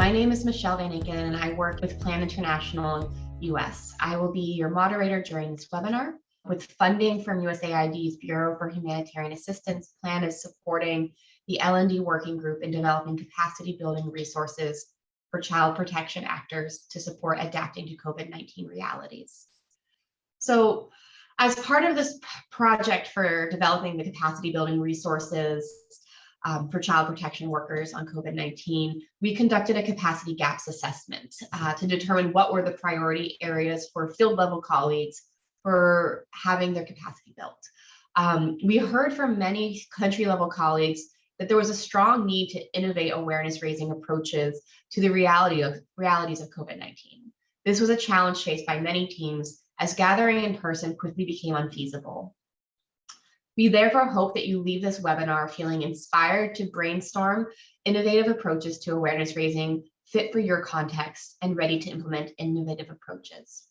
my name is Michelle Van Aken and I work with Plan International US. I will be your moderator during this webinar. With funding from USAID's Bureau for Humanitarian Assistance, Plan is supporting the L&D working group in developing capacity building resources for child protection actors to support adapting to COVID-19 realities. So as part of this project for developing the capacity building resources um, for child protection workers on COVID-19, we conducted a capacity gaps assessment uh, to determine what were the priority areas for field level colleagues for having their capacity built. Um, we heard from many country level colleagues that there was a strong need to innovate awareness raising approaches to the reality of realities of COVID-19. This was a challenge faced by many teams as gathering in person quickly became unfeasible. We therefore hope that you leave this webinar feeling inspired to brainstorm innovative approaches to awareness raising fit for your context and ready to implement innovative approaches.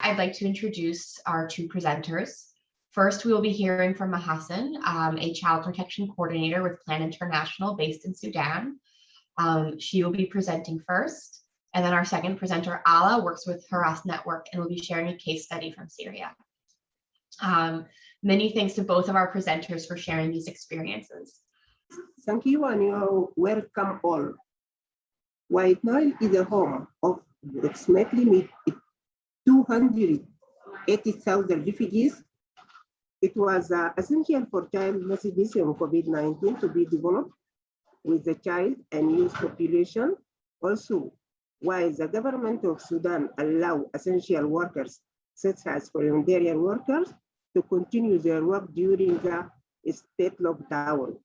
I'd like to introduce our two presenters. First, we will be hearing from Mahasan, um, a child protection coordinator with Plan International based in Sudan. Um, she will be presenting first. And then our second presenter, Ala, works with Hurras Network and will be sharing a case study from Syria. Um, many thanks to both of our presenters for sharing these experiences. Thank you and you're welcome all. White Nile is the home of approximately 280,000 refugees. It was uh, essential for child messages on COVID-19 to be developed with the child and youth population. Also, while the government of Sudan allow essential workers, such as for humanitarian workers, to continue their work during the state lockdown.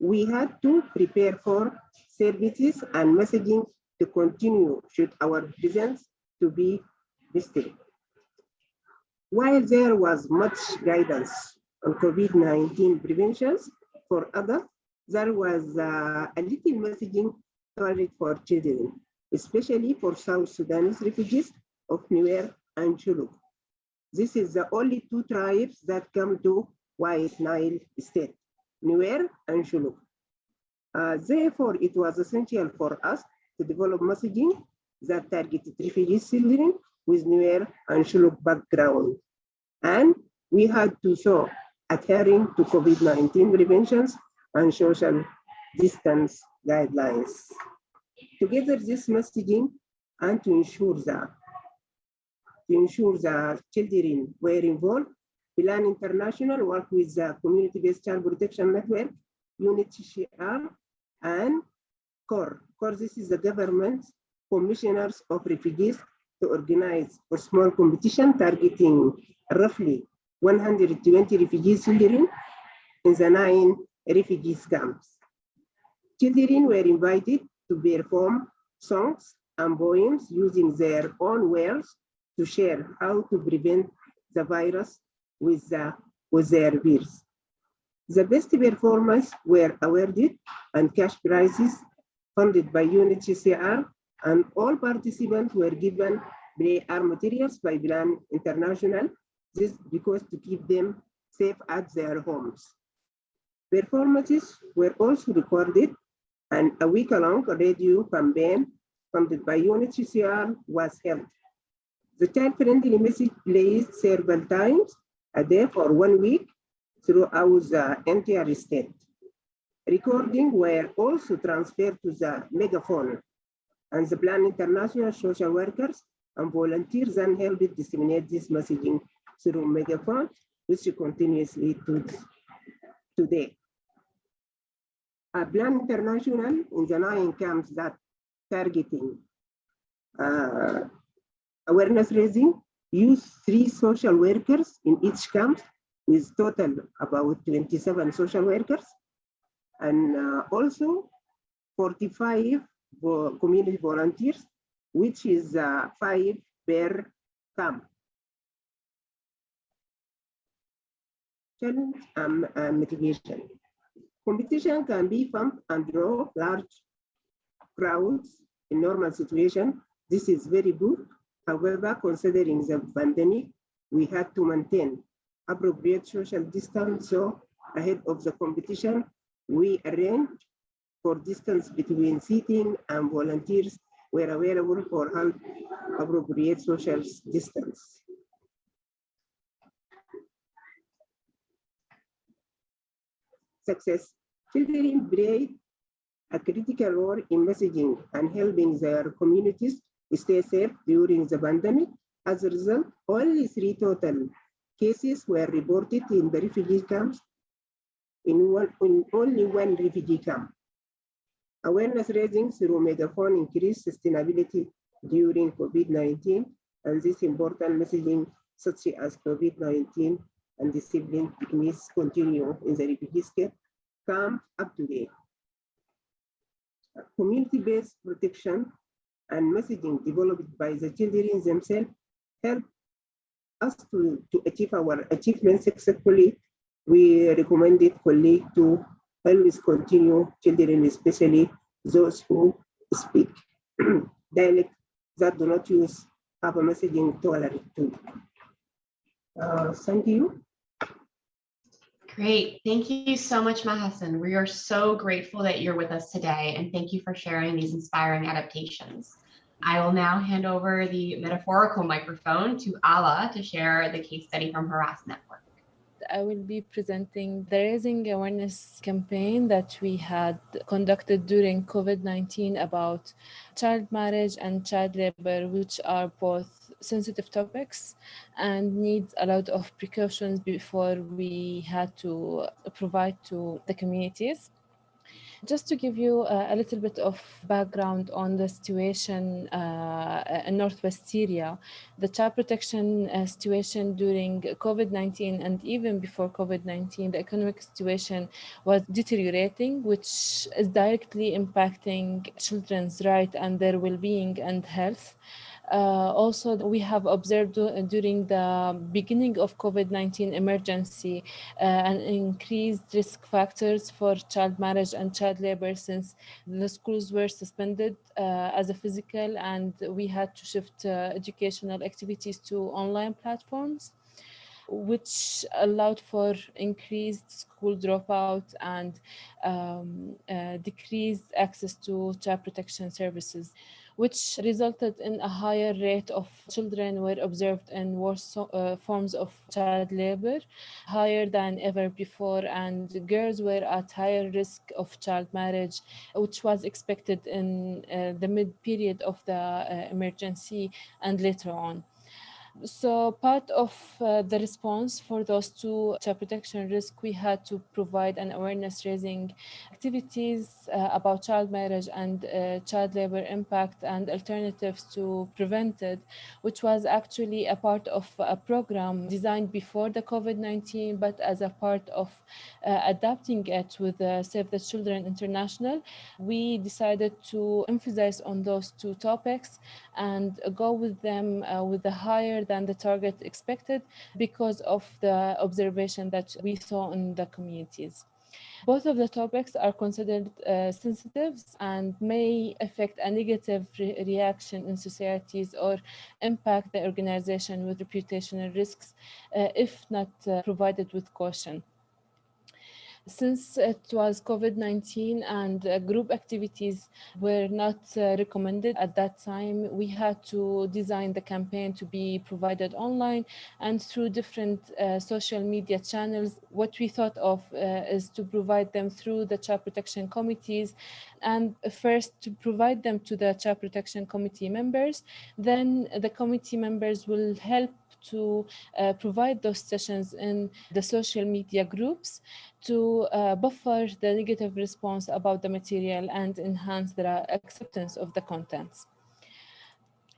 We had to prepare for services and messaging to continue should our presence to be visited. While there was much guidance on COVID-19 preventions for others, there was uh, a little messaging target for children, especially for South Sudanese refugees of Nuer and Shilluk. This is the only two tribes that come to White Nile State, Nuer and Shilluk. Uh, therefore, it was essential for us to develop messaging that targeted refugee children with Nuer and Shilluk background. And we had to show adhering to COVID-19 preventions and social distance guidelines. Together, this messaging and to ensure that to ensure that children were involved, Plan International work with the Community-Based Child Protection Network, UNHCR, and CORE. CORE, this is the government commissioners of refugees to organize a small competition targeting roughly 120 refugee children in the nine refugee camps. Children were invited to perform songs and poems using their own words to share how to prevent the virus with, the, with their peers. The best performers were awarded and cash prizes funded by UNHCR and all participants were given their materials by Plan International, this because to keep them safe at their homes. Performances were also recorded and a week-long radio campaign funded by UNHCR was held. The child-friendly message plays several times a day for one week throughout the entire state. Recording were also transferred to the megaphone and the Plan International social workers and volunteers then helped disseminate this messaging through megaphone, which continuously to today. A Plan International in the nine camps that targeting uh, awareness raising use three social workers in each camp with total about 27 social workers and uh, also 45 community volunteers, which is uh, five per camp. Challenge and uh, mitigation. Competition can be fun and draw large crowds in normal situation. This is very good. However, considering the pandemic, we had to maintain appropriate social distance. So ahead of the competition, we arranged for distance between seating and volunteers were available for appropriate social distance. Success. Children play a critical role in messaging and helping their communities stay safe during the pandemic. As a result, only three total cases were reported in the refugee camps in, one, in only one refugee camp. Awareness raising through megaphone increased sustainability during COVID-19 and this important messaging such as COVID-19 and discipline techniques continue in the refugee camp up to date. Community-based protection and messaging developed by the children themselves help us to, to achieve our achievements successfully. We recommend recommended colleagues to always continue children, especially those who speak dialect that do not use have a messaging tolerant too. Uh, thank you. Great. Thank you so much, Mahasan. We are so grateful that you're with us today and thank you for sharing these inspiring adaptations. I will now hand over the metaphorical microphone to Ala to share the case study from Hurras Network. I will be presenting the Raising Awareness campaign that we had conducted during COVID-19 about child marriage and child labor, which are both sensitive topics and needs a lot of precautions before we had to provide to the communities. Just to give you a, a little bit of background on the situation uh, in Northwest Syria, the child protection uh, situation during COVID-19 and even before COVID-19, the economic situation was deteriorating, which is directly impacting children's right and their well-being and health. Uh, also, we have observed during the beginning of COVID-19 emergency uh, an increased risk factors for child marriage and child labor since the schools were suspended uh, as a physical and we had to shift uh, educational activities to online platforms which allowed for increased school dropout and um, uh, decreased access to child protection services which resulted in a higher rate of children were observed in worse uh, forms of child labor, higher than ever before, and girls were at higher risk of child marriage, which was expected in uh, the mid-period of the uh, emergency and later on. So part of uh, the response for those two child protection risk, we had to provide an awareness raising activities uh, about child marriage and uh, child labor impact and alternatives to prevent it, which was actually a part of a program designed before the COVID-19, but as a part of uh, adapting it with uh, Save the Children International, we decided to emphasize on those two topics and go with them uh, with the higher than the target expected because of the observation that we saw in the communities. Both of the topics are considered uh, sensitive and may affect a negative re reaction in societies or impact the organization with reputational risks uh, if not uh, provided with caution. Since it was COVID-19 and uh, group activities were not uh, recommended at that time, we had to design the campaign to be provided online and through different uh, social media channels. What we thought of uh, is to provide them through the child protection committees and first to provide them to the child protection committee members. Then the committee members will help to uh, provide those sessions in the social media groups to uh, buffer the negative response about the material and enhance the acceptance of the contents.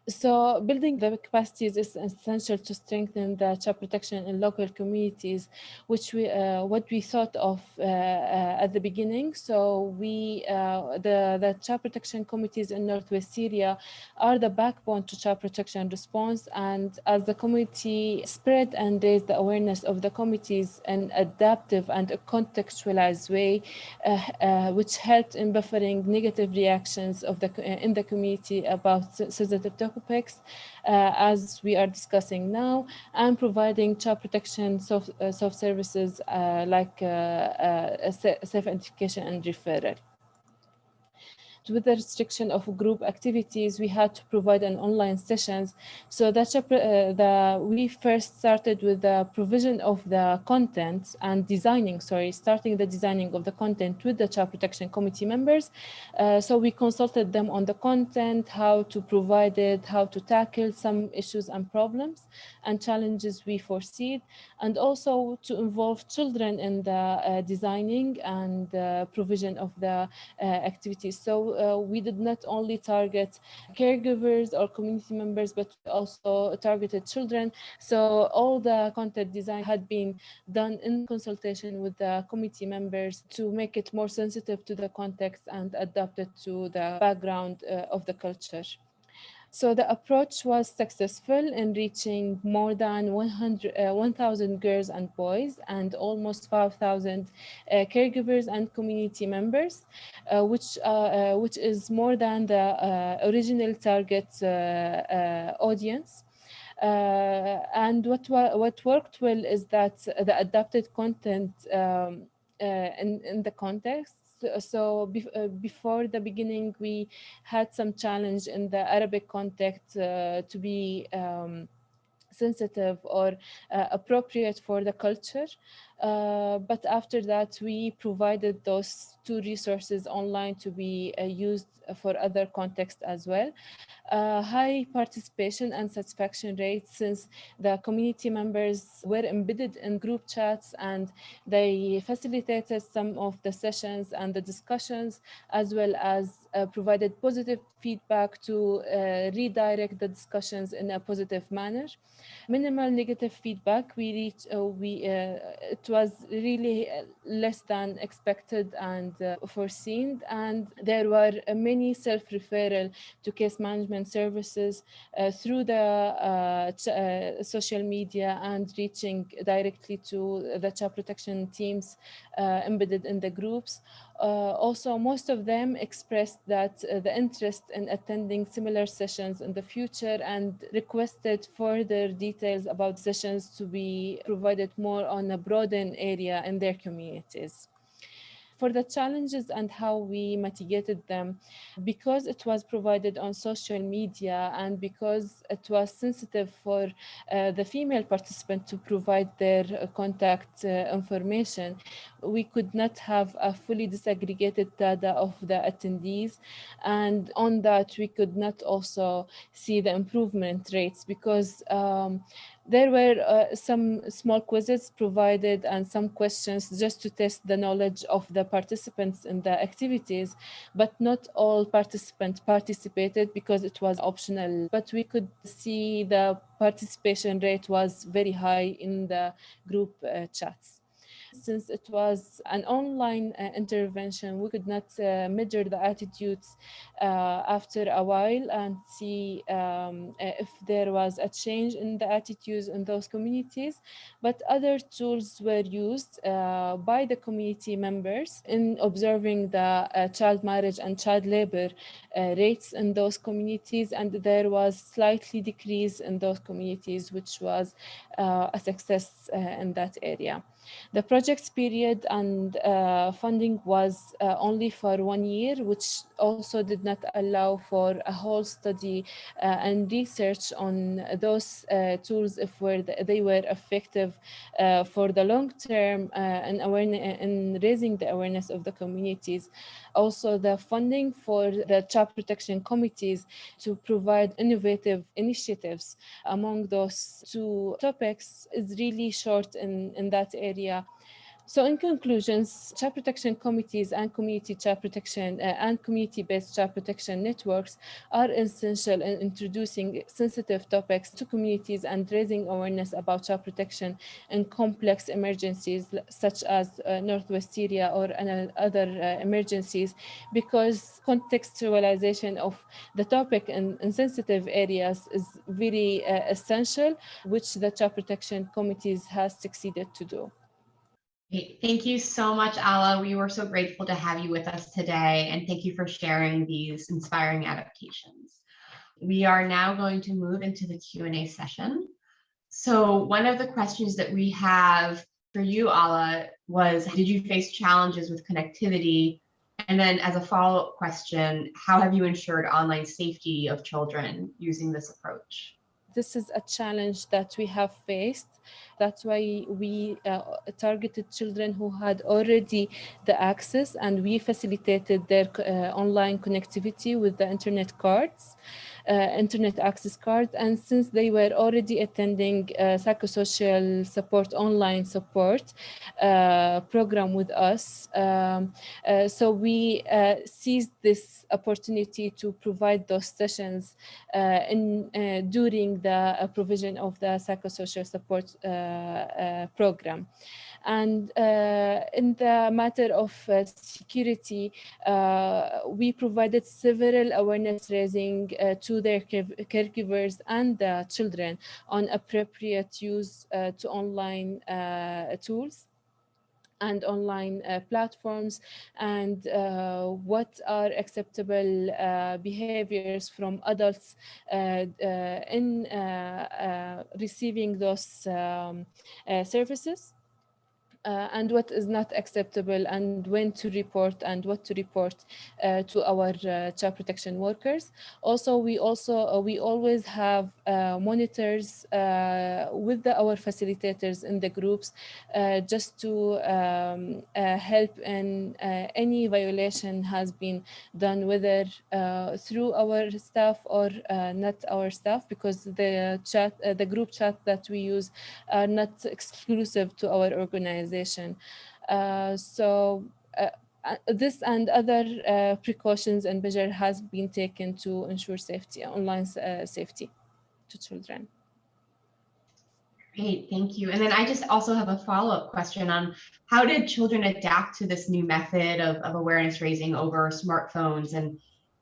So building the capacities is essential to strengthen the child protection in local communities, which we uh, what we thought of uh, uh, at the beginning. So we uh, the the child protection committees in Northwest Syria are the backbone to child protection response. And as the committee spread and raised the awareness of the committees in adaptive and a contextualized way, uh, uh, which helped in buffering negative reactions of the in the community about sensitive topics uh, as we are discussing now and providing child protection soft, uh, soft services uh, like self-identification and referral. With the restriction of group activities, we had to provide an online sessions. So that uh, the we first started with the provision of the content and designing, sorry, starting the designing of the content with the Child Protection Committee members. Uh, so we consulted them on the content, how to provide it, how to tackle some issues and problems and challenges we foresee, and also to involve children in the uh, designing and uh, provision of the uh, activities. So uh, we did not only target caregivers or community members, but also targeted children. So all the content design had been done in consultation with the committee members to make it more sensitive to the context and adapted to the background uh, of the culture. So the approach was successful in reaching more than 100, uh, 1,000 girls and boys and almost 5,000 uh, caregivers and community members, uh, which, uh, uh, which is more than the uh, original target audience. and what, what worked well is that the adapted content um, in, in the context so uh, before the beginning, we had some challenge in the Arabic context uh, to be um, sensitive or uh, appropriate for the culture. Uh, but after that, we provided those two resources online to be uh, used for other contexts as well. Uh, high participation and satisfaction rates since the community members were embedded in group chats and they facilitated some of the sessions and the discussions as well as uh, provided positive feedback to uh, redirect the discussions in a positive manner. Minimal negative feedback, we reached, uh, we, was really uh, less than expected and uh, foreseen and there were uh, many self-referral to case management services through the social media and reaching directly to the child protection teams embedded in the groups. Uh, also, most of them expressed that uh, the interest in attending similar sessions in the future and requested further details about sessions to be provided more on a broadened area in their communities for the challenges and how we mitigated them. Because it was provided on social media and because it was sensitive for uh, the female participant to provide their uh, contact uh, information we could not have a fully disaggregated data of the attendees. And on that we could not also see the improvement rates because um, there were uh, some small quizzes provided and some questions just to test the knowledge of the participants in the activities, but not all participants participated because it was optional. But we could see the participation rate was very high in the group uh, chats since it was an online uh, intervention, we could not uh, measure the attitudes uh, after a while and see um, uh, if there was a change in the attitudes in those communities. But other tools were used uh, by the community members in observing the uh, child marriage and child labor rates in those communities. And there was slightly decrease in those communities, which was a success in that area. The project's period and uh, funding was uh, only for one year, which also did not allow for a whole study uh, and research on those uh, tools if were the, they were effective uh, for the long term uh, and awareness in raising the awareness of the communities. Also, the funding for the child protection committees to provide innovative initiatives among those two topics is really short in, in that area. So in conclusions, child protection committees and community child protection uh, and community-based child protection networks are essential in introducing sensitive topics to communities and raising awareness about child protection in complex emergencies such as uh, Northwest Syria or other uh, emergencies because contextualization of the topic in, in sensitive areas is very uh, essential, which the child protection committees has succeeded to do. Thank you so much, Ala. We were so grateful to have you with us today, and thank you for sharing these inspiring adaptations. We are now going to move into the Q&A session. So one of the questions that we have for you, Ala, was did you face challenges with connectivity And then as a follow-up question, how have you ensured online safety of children using this approach? This is a challenge that we have faced. That's why we uh, targeted children who had already the access and we facilitated their uh, online connectivity with the internet cards. Uh, internet access card and since they were already attending uh, psychosocial support online support uh, program with us um, so we seized this opportunity to provide those sessions in during the provision of the psychosocial support program and uh, in the matter of uh, security, uh, we provided several awareness raising to their caregivers and the children on appropriate use to online tools and online uh, platforms and uh, what are acceptable uh, behaviors from adults in receiving those um, services uh, and what is not acceptable and when to report and what to report uh, to our uh, child protection workers. Also, we also uh, we always have uh, monitors uh, with the, our facilitators in the groups just to um, help in any violation has been done whether through our staff or not our staff because the chat the group chat that we use are not exclusive to our organization Uh, so uh, uh, this and other precautions and measure has been taken to ensure safety, online safety to children. Great, thank you. And then I just also have a follow-up question on how did children adapt to this new method of, of awareness raising over smartphones and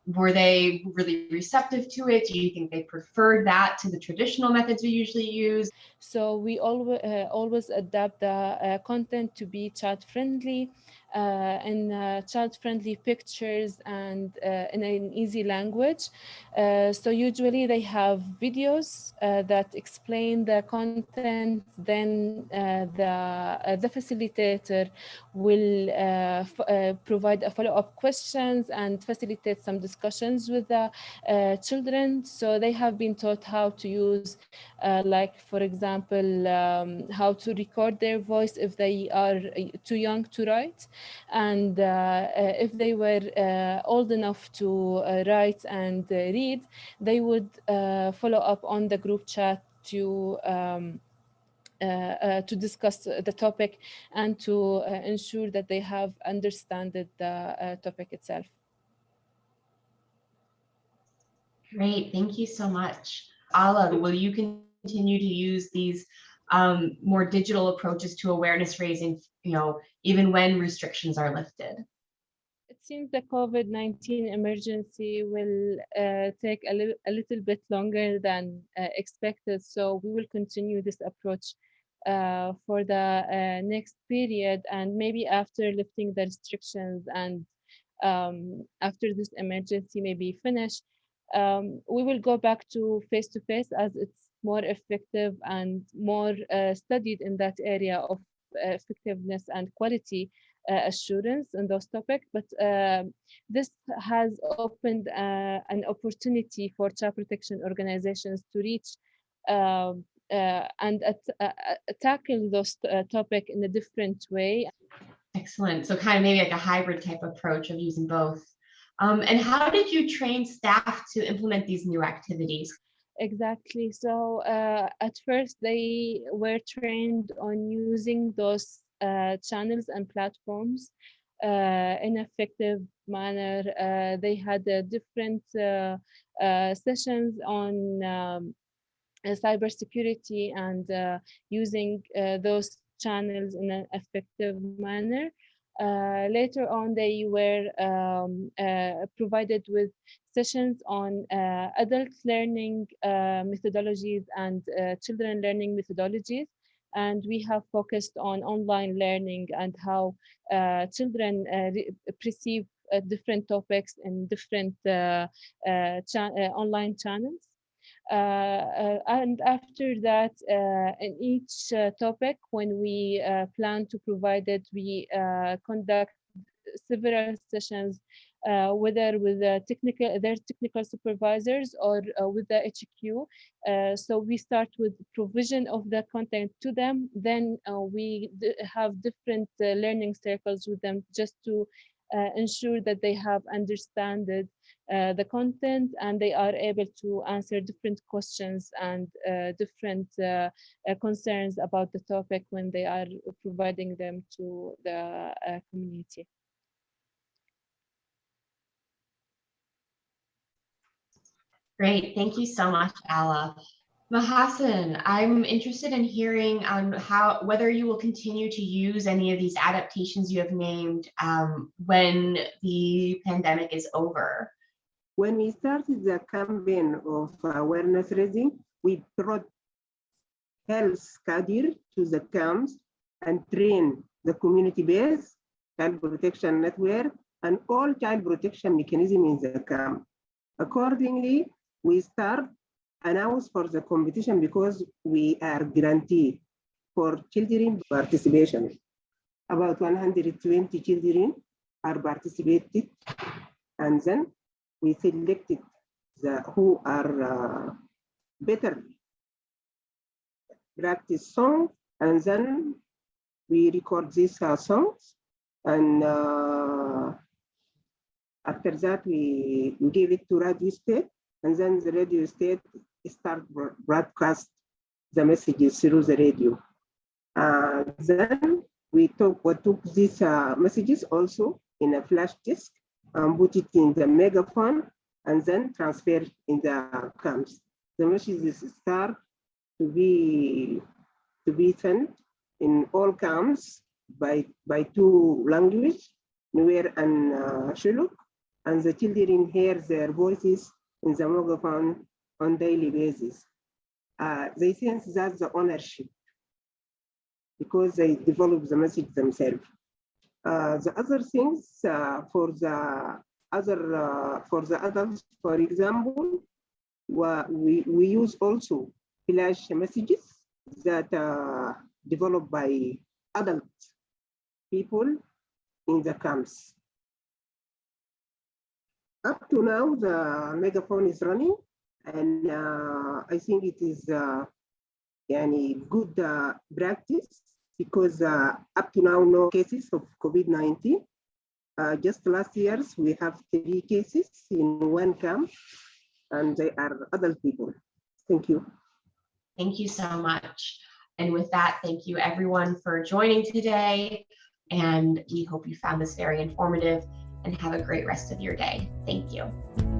were they really receptive to it? Do you think they preferred that to the traditional methods we usually use? So we always uh, always adapt the uh, content to be chat friendly Uh, in uh, child-friendly pictures and uh, in an easy language. Uh, so usually they have videos uh, that explain the content, then the, the facilitator will provide a follow-up questions and facilitate some discussions with the children. So they have been taught how to use, like for example, um, how to record their voice if they are too young to write and uh, uh, if they were uh, old enough to write and read, they would follow up on the group chat to um, uh, uh, to discuss the topic and to uh, ensure that they have understood the topic itself. Great, thank you so much. Ala, will you continue to use these um, more digital approaches to awareness raising, you know, even when restrictions are lifted? It seems the COVID-19 emergency will uh, take a, li a little bit longer than uh, expected. So we will continue this approach uh, for the uh, next period and maybe after lifting the restrictions and um, after this emergency may be finished, um, we will go back to face-to-face -face as it's more effective and more uh, studied in that area of uh, effectiveness and quality uh, assurance in those topics. But um, this has opened uh, an opportunity for child protection organizations to reach um, uh, and tackle those topics in a different way. Excellent. So kind of maybe like a hybrid type approach of using both. Um, and how did you train staff to implement these new activities? Exactly. So uh, at first they were trained on using those uh, channels and platforms uh, in effective manner. Uh, they had different uh, uh, sessions on um, cybersecurity and using those channels in an effective manner. Uh, later on, they were um, uh, provided with sessions on uh, adult learning uh, methodologies and uh, children learning methodologies. And we have focused on online learning and how uh, children perceive different topics in different cha online channels. Uh, uh, and after that, uh, in each topic, when we plan to provide it, we conduct several sessions, uh, whether with the technical, their technical supervisors or uh, with the HQ. Uh, so we start with provision of the content to them. Then we have different learning circles with them just to ensure that they have understood uh, the content and they are able to answer different questions and uh, different uh, uh, concerns about the topic when they are providing them to the uh, community. Great, thank you so much, Ala. Mahassan, I'm interested in hearing on how whether you will continue to use any of these adaptations you have named um, when the pandemic is over. When we started the campaign of awareness raising, we brought health cadre to the camps and train the community-based child protection network and all child protection mechanism in the camp. Accordingly, we start announce for the competition because we are guaranteed for children participation. About 120 children are participated and then we selected the who are uh, better practice song and then we record these uh, songs and uh, after that we, we give it to radio state and then the radio state start broadcast the messages through the radio. Uh, then we took what took these uh, messages also in a flash disk and put it in the megaphone and then transfer in the camps. The messages start to be to be sent in all camps by by two language, Nuer and uh, Shilluk, and the children hear their voices in the megaphone on daily basis. Uh, they sense that's the ownership because they develop the message themselves. Uh, the other things uh, for the other uh, for the adults, for example, we we use also flash messages that are developed by adult people in the camps. Up to now, the megaphone is running and uh, I think it is uh, yani good uh, practice because up to now no cases of COVID-19. Uh, just last years we have three cases in one camp and they are adult people. Thank you. Thank you so much. And with that, thank you everyone for joining today. And we hope you found this very informative and have a great rest of your day. Thank you.